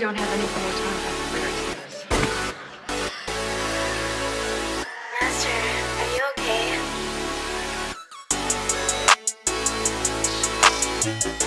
really don't have anything more time for. Master, are you okay?